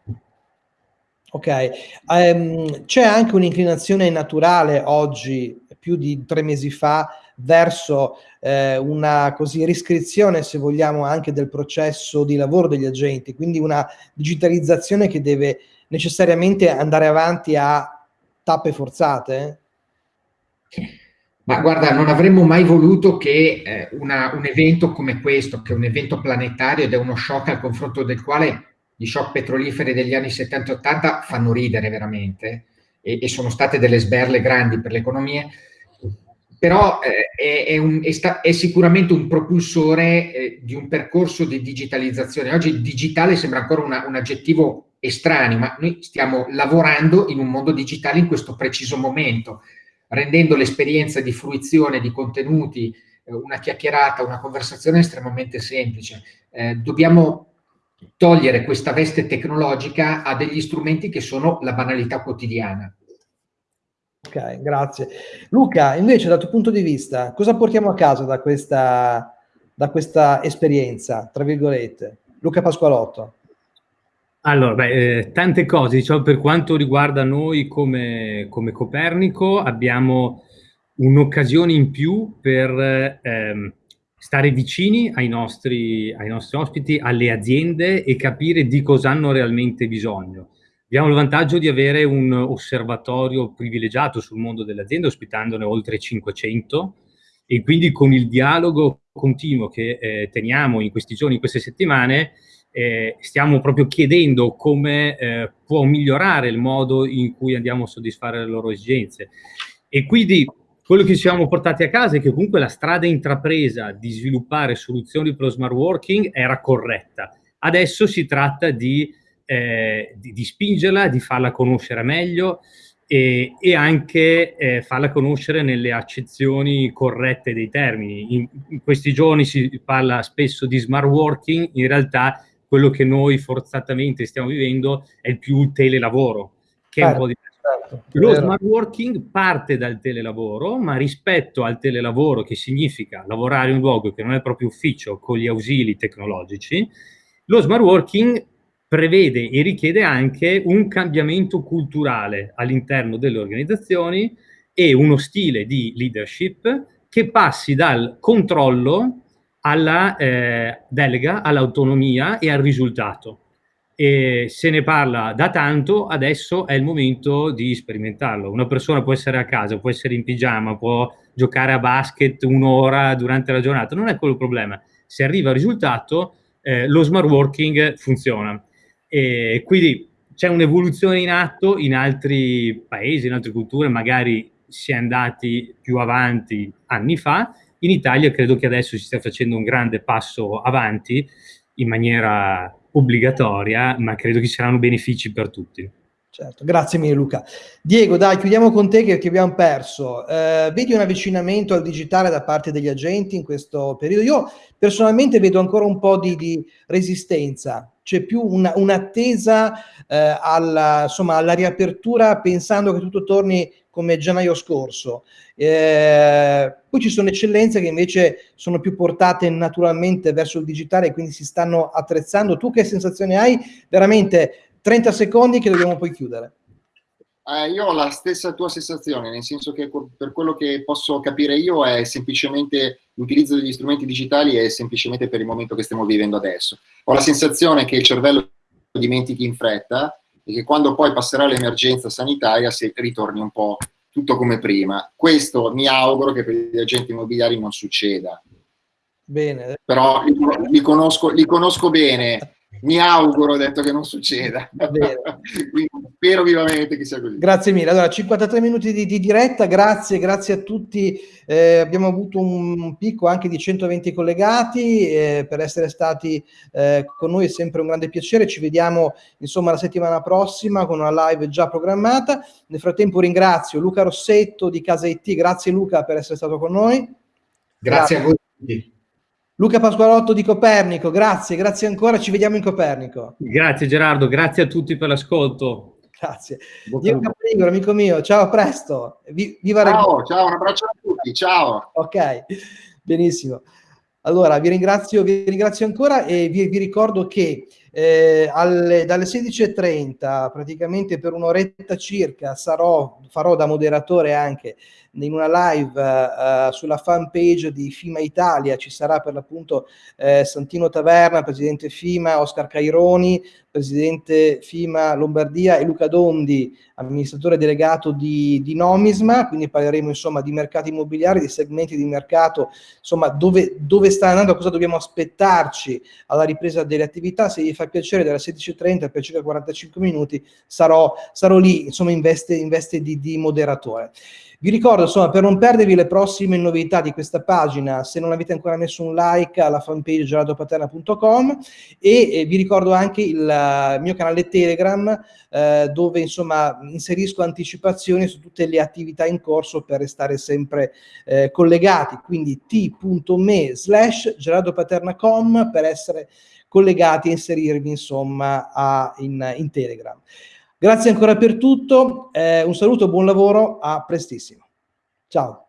Speaker 1: Ok, um, c'è anche un'inclinazione naturale oggi, più di tre mesi fa, verso eh, una così riscrizione, se vogliamo, anche del processo di lavoro degli agenti, quindi una digitalizzazione che deve necessariamente andare avanti a tappe forzate?
Speaker 2: Ma guarda, non avremmo mai voluto che eh, una, un evento come questo, che è un evento planetario ed è uno shock al confronto del quale gli shock petroliferi degli anni 70-80 fanno ridere veramente e, e, sono state delle sberle grandi per le economie, però eh, è, è, un, è, sta, è, sicuramente un propulsore eh, di un percorso di digitalizzazione. Oggi digitale sembra ancora una, un aggettivo estraneo, ma noi stiamo lavorando in un mondo digitale in questo preciso momento rendendo l'esperienza di fruizione di contenuti, eh, una chiacchierata, una conversazione estremamente semplice. Eh, dobbiamo togliere questa veste tecnologica a degli strumenti che sono la banalità quotidiana.
Speaker 1: Ok, grazie. Luca, invece dal tuo punto di vista, cosa portiamo a casa da questa, da questa esperienza, tra virgolette? Luca Pasqualotto.
Speaker 4: Allora, beh, eh, tante cose, diciamo per quanto riguarda noi come, come Copernico abbiamo un'occasione in più per ehm, stare vicini ai nostri, ai nostri ospiti, alle aziende e capire di cosa hanno realmente bisogno. Abbiamo il vantaggio di avere un osservatorio privilegiato sul mondo delle aziende, ospitandone oltre 500, e quindi con il dialogo continuo che eh, teniamo in questi giorni, in queste settimane, eh, stiamo proprio chiedendo come eh, può migliorare il modo in cui andiamo a soddisfare le loro esigenze. E quindi quello che ci siamo portati a casa è che comunque la strada intrapresa di sviluppare soluzioni per lo smart working era corretta. Adesso si tratta di, eh, di, di spingerla, di farla conoscere meglio, e, e anche eh, farla conoscere nelle accezioni corrette dei termini. In, in, questi giorni si parla spesso di smart working, in realtà quello che noi forzatamente stiamo vivendo è il più telelavoro, che certo, è un po' diverso. Certo, Lo smart working parte dal telelavoro, ma rispetto al telelavoro, che significa lavorare in un luogo che non è proprio ufficio, con gli ausili tecnologici, lo smart working prevede e richiede anche un cambiamento culturale all'interno delle organizzazioni e uno stile di leadership che passi dal controllo alla eh, delega, all'autonomia e al risultato. E se ne parla da tanto, adesso è il momento di sperimentarlo. Una persona può essere a casa, può essere in pigiama, può giocare a basket un'ora durante la giornata, non è quello il problema. Se arriva al risultato, eh, lo smart working funziona. E quindi c'è un'evoluzione in atto in altri paesi, in altre culture, magari si è andati più avanti anni fa, in Italia credo che adesso si stia facendo un grande passo avanti in maniera obbligatoria, ma credo che ci saranno benefici per tutti.
Speaker 1: Certo, grazie mille Luca. Diego, dai, chiudiamo con te che, che abbiamo perso. Eh, vedi un avvicinamento al digitale da parte degli agenti in questo periodo? Io personalmente vedo ancora un po' di, di resistenza, c'è più un'attesa eh, alla, alla riapertura pensando che tutto torni come gennaio scorso. Eh, poi ci sono eccellenze che invece sono più portate naturalmente verso il digitale e quindi si stanno attrezzando. Tu che sensazione hai? Veramente 30 secondi che dobbiamo poi chiudere.
Speaker 3: Eh, io ho la stessa tua sensazione, nel senso che per quello che posso capire io è semplicemente l'utilizzo degli strumenti digitali è semplicemente per il momento che stiamo vivendo adesso. Ho la sensazione che il cervello dimentichi in fretta e che quando poi passerà l'emergenza sanitaria si ritorni un po' tutto come prima. Questo mi auguro che per gli agenti immobiliari non succeda. Bene. Però li, li, conosco, li conosco bene mi auguro, detto che non succeda. spero vivamente che sia così.
Speaker 1: Grazie mille. Allora, 53 minuti di, di diretta, grazie, grazie a tutti. Eh, abbiamo avuto un picco anche di 120 collegati eh, per essere stati eh, con noi, è sempre un grande piacere. Ci vediamo insomma la settimana prossima con una live già programmata. Nel frattempo ringrazio Luca Rossetto di Casa IT, grazie Luca per essere stato con noi.
Speaker 2: Grazie, grazie. a voi.
Speaker 1: Luca Pasqualotto di Copernico, grazie, grazie ancora, ci vediamo in Copernico.
Speaker 4: Grazie Gerardo, grazie a tutti per l'ascolto.
Speaker 1: Grazie. Diego Capringolo, amico mio, ciao, a presto.
Speaker 3: viva ciao, ciao, un abbraccio a tutti, ciao.
Speaker 1: Ok, benissimo. Allora, vi ringrazio, vi ringrazio ancora e vi, vi ricordo che eh, alle, dalle 16.30, praticamente per un'oretta circa, sarò, farò da moderatore anche in una live uh, sulla fan page di FIMA Italia ci sarà per l'appunto eh, Santino Taverna, presidente FIMA, Oscar Caironi, presidente FIMA Lombardia e Luca Dondi, amministratore delegato di, di Nomisma, quindi parleremo insomma di mercati immobiliari, di segmenti di mercato, insomma dove, dove sta andando, cosa dobbiamo aspettarci alla ripresa delle attività, se gli fa piacere dalle 16.30 per circa 45 minuti sarò, sarò lì insomma in veste, in veste di, di moderatore. Vi ricordo, insomma, per non perdervi le prossime novità di questa pagina, se non avete ancora messo un like alla fanpage gerardopaterna.com e eh, vi ricordo anche il uh, mio canale Telegram eh, dove, insomma, inserisco anticipazioni su tutte le attività in corso per restare sempre eh, collegati, quindi t.me slash gerardopaterna.com per essere collegati e inserirvi, insomma, a, in, in Telegram. Grazie ancora per tutto, eh, un saluto, buon lavoro, a prestissimo. Ciao.